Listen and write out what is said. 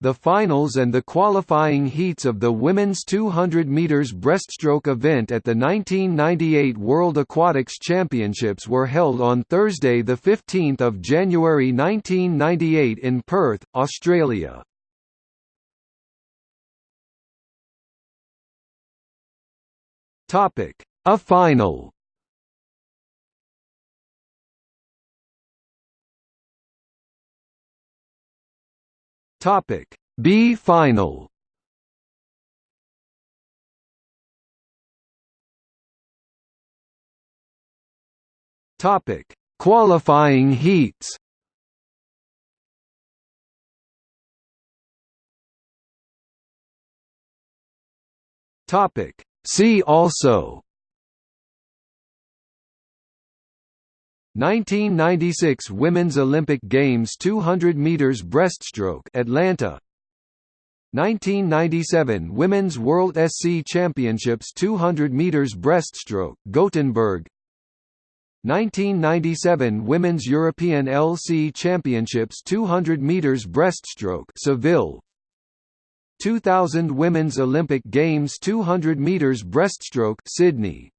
The finals and the qualifying heats of the women's 200 meters breaststroke event at the 1998 World Aquatics Championships were held on Thursday the 15th of January 1998 in Perth, Australia. Topic: A final. Topic B final. Topic Qualifying heats. Topic See also 1996 Women's Olympic Games 200 meters breaststroke Atlanta. 1997 Women's World SC Championships 200 meters breaststroke Gothenburg. 1997 Women's European LC Championships 200 meters breaststroke Seville. 2000 Women's Olympic Games 200 meters breaststroke Sydney